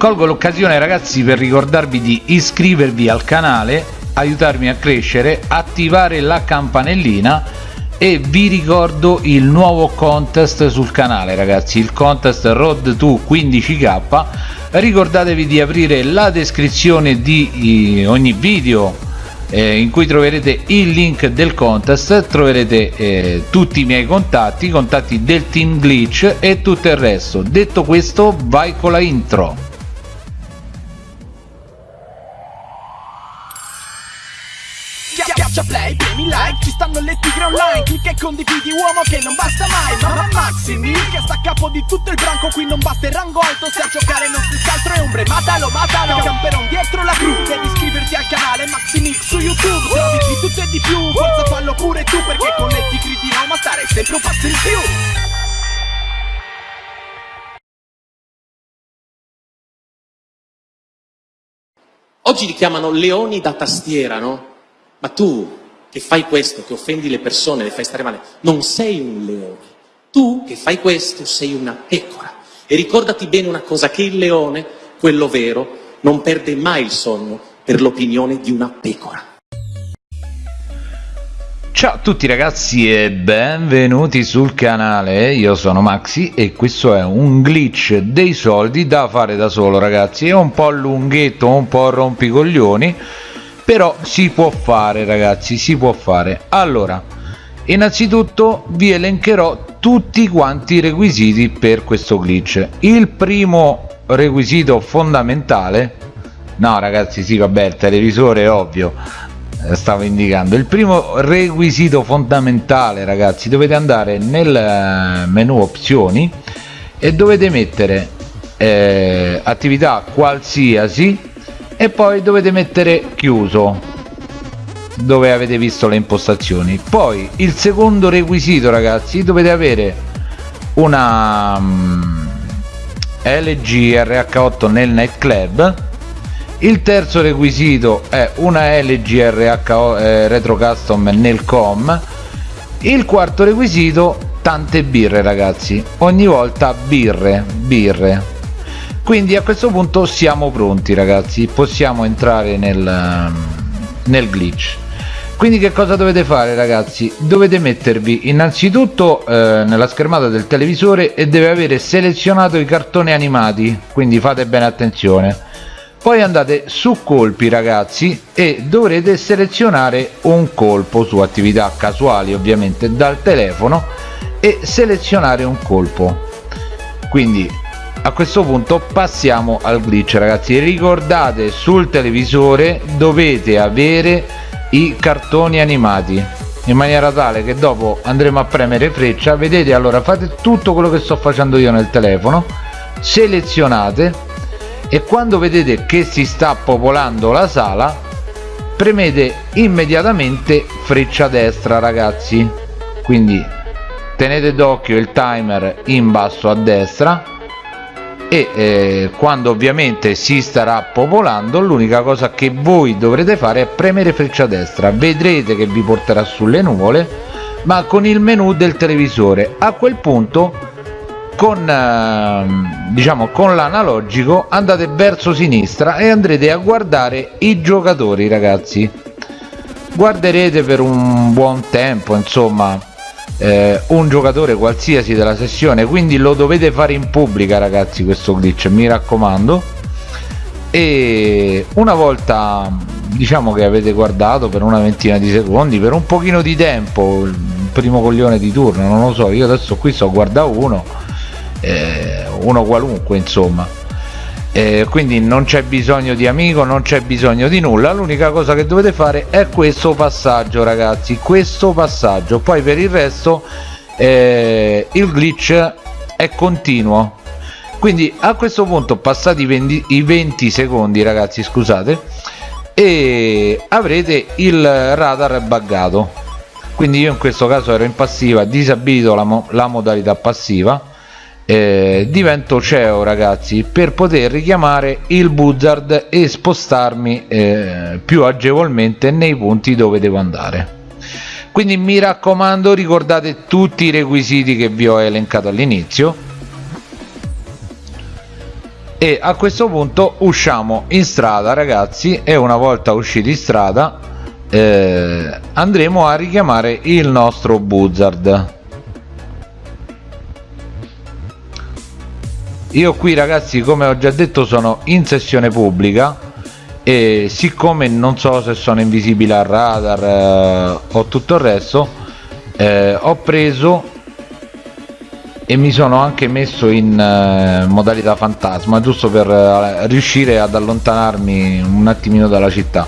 colgo l'occasione ragazzi per ricordarvi di iscrivervi al canale aiutarmi a crescere attivare la campanellina e vi ricordo il nuovo contest sul canale ragazzi il contest road to 15k ricordatevi di aprire la descrizione di ogni video eh, in cui troverete il link del contest troverete eh, tutti i miei contatti i contatti del team glitch e tutto il resto. Detto questo vai con la intro Schiaccia play, premi like, ci stanno le tigre online Clicca e condividi uomo che non basta mai Mamma Maximi, che sta a capo di tutto il branco Qui non basta il rango alto, se a giocare non si scaltro è ombre Matalo, matalo, camperon dietro la gru Devi iscriverti al canale Maximix su YouTube Trovi di tutto e di più, forza fallo pure tu Perché con le tigre di Roma stare sempre un passo in più Oggi li chiamano leoni da tastiera, no? Ma tu che fai questo, che offendi le persone, le fai stare male, non sei un leone. Tu che fai questo sei una pecora. E ricordati bene una cosa, che il leone, quello vero, non perde mai il sonno per l'opinione di una pecora. Ciao a tutti ragazzi e benvenuti sul canale, io sono Maxi e questo è un glitch dei soldi da fare da solo ragazzi, è un po' lunghetto, un po' rompicoglioni però si può fare ragazzi si può fare. Allora innanzitutto vi elencherò tutti quanti i requisiti per questo glitch. Il primo requisito fondamentale no ragazzi sì vabbè il televisore è ovvio eh, stavo indicando. Il primo requisito fondamentale ragazzi dovete andare nel eh, menu opzioni e dovete mettere eh, attività qualsiasi e poi dovete mettere chiuso dove avete visto le impostazioni. Poi il secondo requisito ragazzi dovete avere una um, LG RH8 nel nightclub. Il terzo requisito è una LG RH eh, Retro Custom nel com. Il quarto requisito tante birre ragazzi. Ogni volta birre birre quindi a questo punto siamo pronti ragazzi. Possiamo entrare nel, nel glitch. Quindi che cosa dovete fare ragazzi? Dovete mettervi innanzitutto eh, nella schermata del televisore e deve avere selezionato i cartoni animati. Quindi fate bene attenzione. Poi andate su colpi ragazzi e dovrete selezionare un colpo su attività casuali ovviamente dal telefono e selezionare un colpo. Quindi a questo punto passiamo al glitch ragazzi. Ricordate sul televisore dovete avere i cartoni animati. In maniera tale che dopo andremo a premere freccia. Vedete allora fate tutto quello che sto facendo io nel telefono. Selezionate. E quando vedete che si sta popolando la sala premete immediatamente freccia destra ragazzi. Quindi tenete d'occhio il timer in basso a destra e eh, quando ovviamente si starà popolando l'unica cosa che voi dovrete fare è premere freccia destra. Vedrete che vi porterà sulle nuvole ma con il menu del televisore. A quel punto con eh, diciamo con l'analogico andate verso sinistra e andrete a guardare i giocatori ragazzi. Guarderete per un buon tempo insomma eh, un giocatore qualsiasi della sessione quindi lo dovete fare in pubblica ragazzi questo glitch mi raccomando. E una volta diciamo che avete guardato per una ventina di secondi per un pochino di tempo il primo coglione di turno non lo so io adesso qui sto guarda uno eh, uno qualunque insomma eh, quindi non c'è bisogno di amico non c'è bisogno di nulla. L'unica cosa che dovete fare è questo passaggio ragazzi questo passaggio. Poi per il resto eh, il glitch è continuo. Quindi a questo punto passati 20, i 20 secondi ragazzi scusate e avrete il radar buggato. Quindi io in questo caso ero in passiva disabilito la, mo la modalità passiva eh, divento CEO ragazzi per poter richiamare il buzzard e spostarmi eh, più agevolmente nei punti dove devo andare. Quindi mi raccomando ricordate tutti i requisiti che vi ho elencato all'inizio. E a questo punto usciamo in strada ragazzi e una volta usciti in strada eh, andremo a richiamare il nostro buzzard io qui ragazzi come ho già detto sono in sessione pubblica e siccome non so se sono invisibile al radar eh, o tutto il resto eh, ho preso e mi sono anche messo in uh, modalità fantasma giusto per uh, riuscire ad allontanarmi un attimino dalla città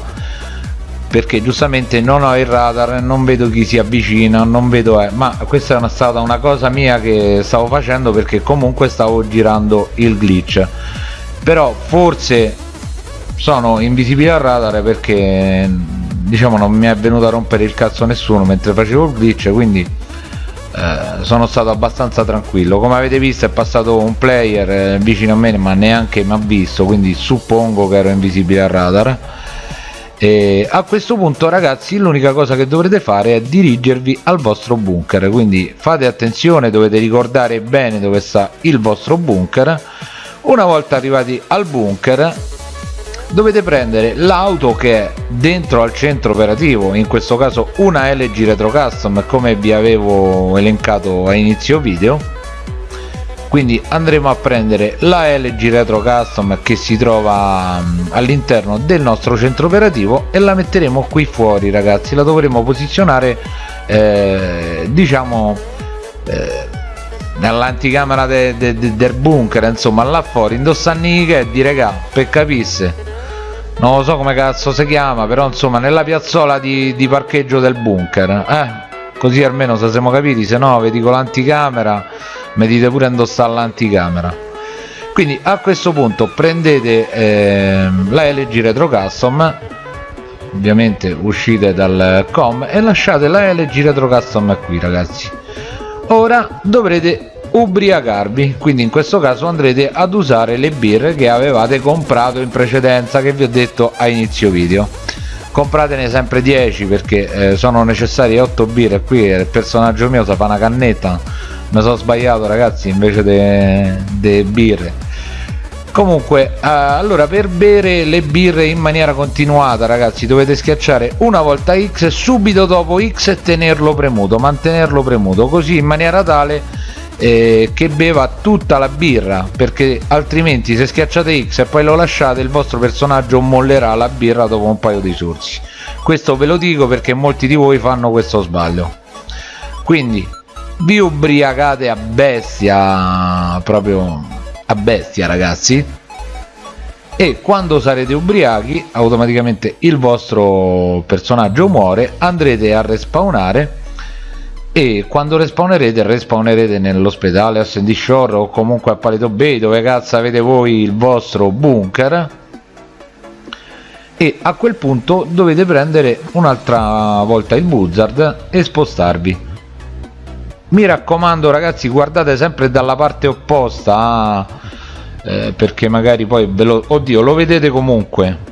perché giustamente non ho il radar non vedo chi si avvicina non vedo eh, ma questa è una, stata una cosa mia che stavo facendo perché comunque stavo girando il glitch. Però forse sono invisibile al radar perché diciamo non mi è venuto a rompere il cazzo nessuno mentre facevo il glitch quindi eh, sono stato abbastanza tranquillo. Come avete visto è passato un player eh, vicino a me ma neanche mi ha visto quindi suppongo che ero invisibile al radar e a questo punto ragazzi l'unica cosa che dovrete fare è dirigervi al vostro bunker. Quindi fate attenzione dovete ricordare bene dove sta il vostro bunker. Una volta arrivati al bunker dovete prendere l'auto che è dentro al centro operativo in questo caso una LG Retro Custom come vi avevo elencato a inizio video quindi andremo a prendere la LG Retro Custom che si trova mm, all'interno del nostro centro operativo e la metteremo qui fuori ragazzi. La dovremo posizionare eh, diciamo eh, nell'anticamera de, de, de, del bunker insomma là fuori. Indossando che di regà per capisse non lo so come cazzo si chiama però insomma nella piazzola di, di parcheggio del bunker eh? Così almeno se siamo capiti se no vedi con l'anticamera mi dite pure indossare l'anticamera. Quindi a questo punto prendete eh, la LG Retro Custom ovviamente uscite dal com e lasciate la LG Retro Custom qui ragazzi. Ora dovrete ubriacarvi quindi in questo caso andrete ad usare le birre che avevate comprato in precedenza che vi ho detto a inizio video compratene sempre 10 perché eh, sono necessarie 8 birre qui il personaggio mio si fa una cannetta. Mi sono sbagliato ragazzi invece delle birre. Comunque eh, allora per bere le birre in maniera continuata ragazzi dovete schiacciare una volta X subito dopo X e tenerlo premuto mantenerlo premuto così in maniera tale eh, che beva tutta la birra perché altrimenti se schiacciate X e poi lo lasciate il vostro personaggio mollerà la birra dopo un paio di sorsi questo ve lo dico perché molti di voi fanno questo sbaglio. Quindi vi ubriacate a bestia proprio a bestia ragazzi. E quando sarete ubriachi automaticamente il vostro personaggio muore andrete a respawnare e quando respawnerete respawnerete nell'ospedale a Sandy Shore o comunque a Paleto Bay dove cazzo avete voi il vostro bunker? E a quel punto dovete prendere un'altra volta il buzzard e spostarvi. Mi raccomando ragazzi guardate sempre dalla parte opposta eh, perché magari poi ve lo oddio lo vedete comunque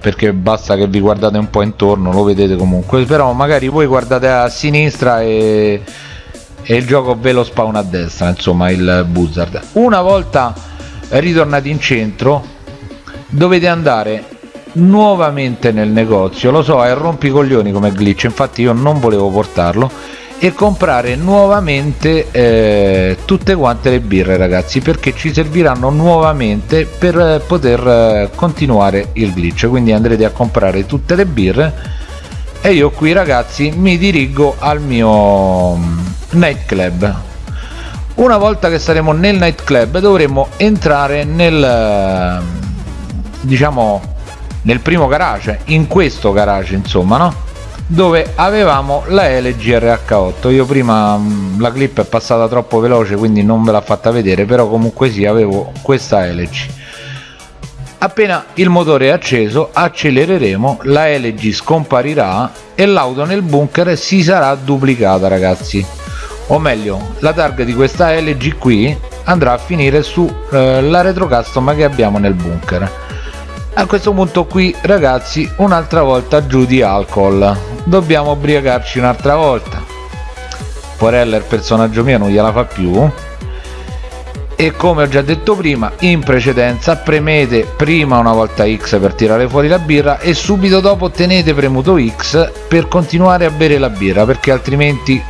perché basta che vi guardate un po' intorno lo vedete comunque. Però magari voi guardate a sinistra e, e il gioco ve lo spawna a destra insomma il buzzard una volta ritornati in centro dovete andare nuovamente nel negozio. Lo so è rompicoglioni come glitch infatti io non volevo portarlo e comprare nuovamente eh, tutte quante le birre ragazzi perché ci serviranno nuovamente per eh, poter eh, continuare il glitch. Quindi andrete a comprare tutte le birre e io qui ragazzi mi dirigo al mio mm, nightclub. Una volta che saremo nel nightclub dovremo entrare nel diciamo nel primo garage in questo garage insomma no dove avevamo la LG RH8 io prima mm, la clip è passata troppo veloce quindi non ve l'ha fatta vedere però comunque sì avevo questa LG appena il motore è acceso accelereremo la LG scomparirà e l'auto nel bunker si sarà duplicata ragazzi. O meglio la targa di questa LG qui andrà a finire su eh, la retro custom che abbiamo nel bunker a questo punto qui ragazzi un'altra volta giù di alcol. Dobbiamo ubriacarci un'altra volta. Porella il personaggio mio non gliela fa più. E come ho già detto prima in precedenza premete prima una volta X per tirare fuori la birra e subito dopo tenete premuto X per continuare a bere la birra perché altrimenti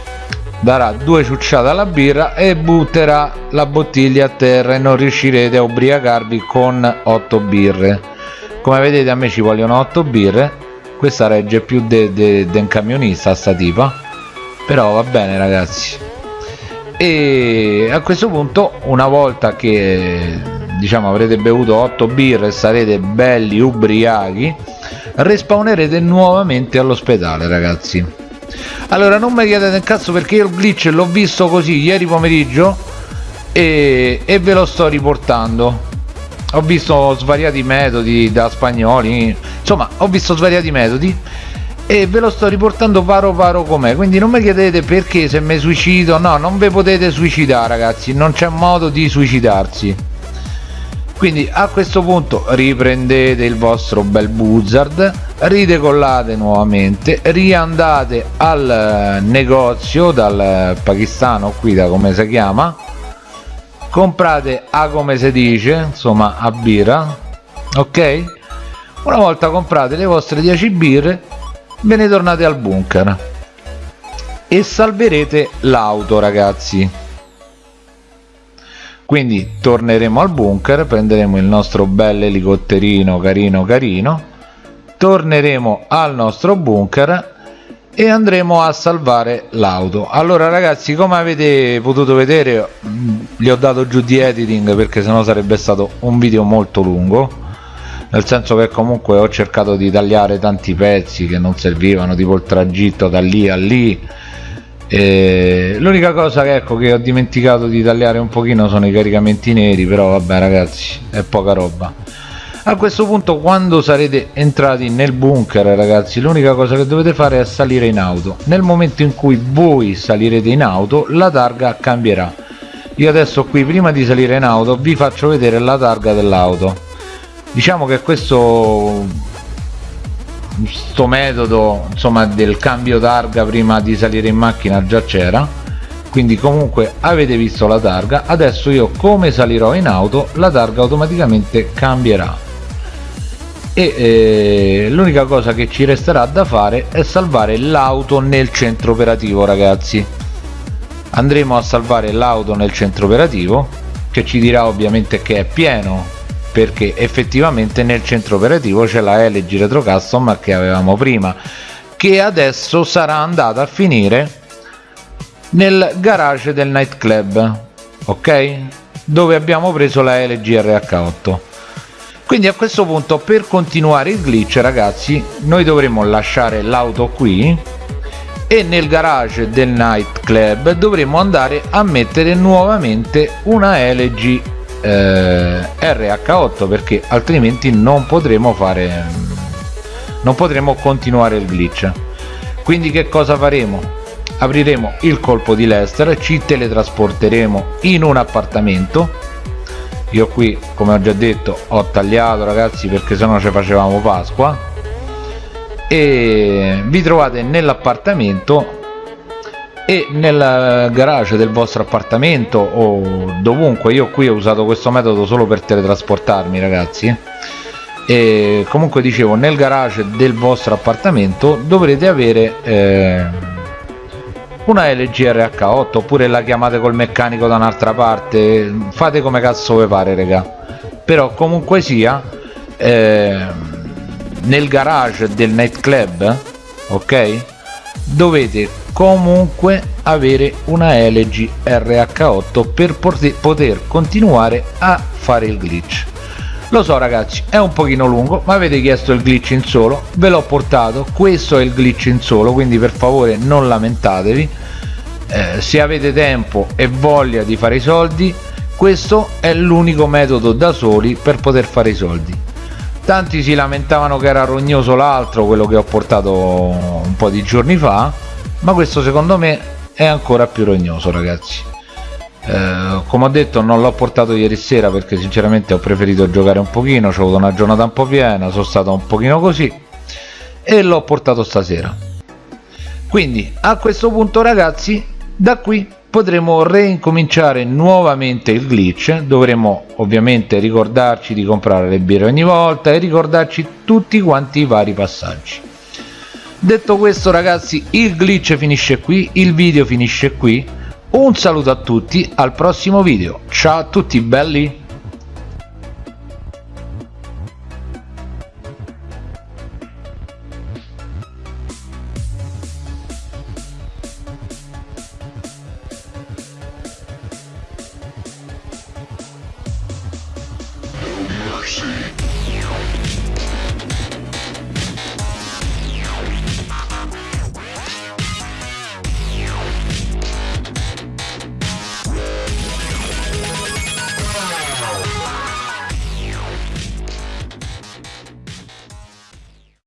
darà due ciucciate alla birra e butterà la bottiglia a terra e non riuscirete a ubriacarvi con 8 birre come vedete a me ci vogliono 8 birre. Questa regge più de, de, un camionista sta tipa. Però va bene ragazzi. E a questo punto una volta che diciamo avrete bevuto 8 birre e sarete belli ubriachi respawnerete nuovamente all'ospedale ragazzi. Allora non mi chiedete il cazzo perché io il glitch l'ho visto così ieri pomeriggio e, e ve lo sto riportando ho visto svariati metodi da spagnoli insomma ho visto svariati metodi e ve lo sto riportando paro paro com'è. Quindi non mi chiedete perché se mi suicido no non vi potete suicidare ragazzi non c'è modo di suicidarsi. Quindi a questo punto riprendete il vostro bel buzzard ridecollate nuovamente riandate al negozio dal pakistano qui da come si chiama comprate a come si dice insomma a birra ok? Una volta comprate le vostre 10 birre ve ne tornate al bunker e salverete l'auto ragazzi. Quindi torneremo al bunker prenderemo il nostro bel elicotterino carino carino torneremo al nostro bunker e andremo a salvare l'auto. Allora ragazzi come avete potuto vedere gli ho dato giù di editing perché sennò sarebbe stato un video molto lungo. Nel senso che comunque ho cercato di tagliare tanti pezzi che non servivano tipo il tragitto da lì a lì. L'unica cosa che ecco che ho dimenticato di tagliare un pochino sono i caricamenti neri però vabbè ragazzi è poca roba a questo punto quando sarete entrati nel bunker ragazzi l'unica cosa che dovete fare è salire in auto. Nel momento in cui voi salirete in auto la targa cambierà. Io adesso qui prima di salire in auto vi faccio vedere la targa dell'auto. Diciamo che questo sto metodo insomma del cambio targa prima di salire in macchina già c'era. Quindi comunque avete visto la targa. Adesso io come salirò in auto la targa automaticamente cambierà e eh, l'unica cosa che ci resterà da fare è salvare l'auto nel centro operativo ragazzi. Andremo a salvare l'auto nel centro operativo che ci dirà ovviamente che è pieno perché effettivamente nel centro operativo c'è la LG Retro Custom che avevamo prima che adesso sarà andata a finire nel garage del nightclub ok? Dove abbiamo preso la LG RH8 quindi a questo punto per continuare il glitch ragazzi noi dovremo lasciare l'auto qui e nel garage del nightclub dovremo andare a mettere nuovamente una LG eh, RH8 perché altrimenti non potremo fare non potremo continuare il glitch. Quindi che cosa faremo? Apriremo il colpo di Lester ci teletrasporteremo in un appartamento io qui come ho già detto ho tagliato ragazzi perché se no ci facevamo Pasqua. E vi trovate nell'appartamento e nel garage del vostro appartamento o dovunque. Io qui ho usato questo metodo solo per teletrasportarmi ragazzi e comunque dicevo nel garage del vostro appartamento dovrete avere eh, una LG RH8 oppure la chiamate col meccanico da un'altra parte. Fate come cazzo vi pare raga. Però comunque sia eh, nel garage del nightclub ok dovete comunque avere una LG RH8 per poter continuare a fare il glitch lo so ragazzi è un pochino lungo ma avete chiesto il glitch in solo ve l'ho portato questo è il glitch in solo quindi per favore non lamentatevi. Eh, se avete tempo e voglia di fare i soldi questo è l'unico metodo da soli per poter fare i soldi. Tanti si lamentavano che era rognoso l'altro quello che ho portato un po' di giorni fa ma questo secondo me è ancora più rognoso ragazzi eh, come ho detto non l'ho portato ieri sera perché sinceramente ho preferito giocare un pochino ho avuto una giornata un po' piena sono stato un pochino così e l'ho portato stasera. Quindi a questo punto ragazzi da qui potremo reincominciare nuovamente il glitch. Dovremo ovviamente ricordarci di comprare le birre ogni volta e ricordarci tutti quanti i vari passaggi. Detto questo ragazzi il glitch finisce qui il video finisce qui un saluto a tutti al prossimo video. Ciao a tutti belli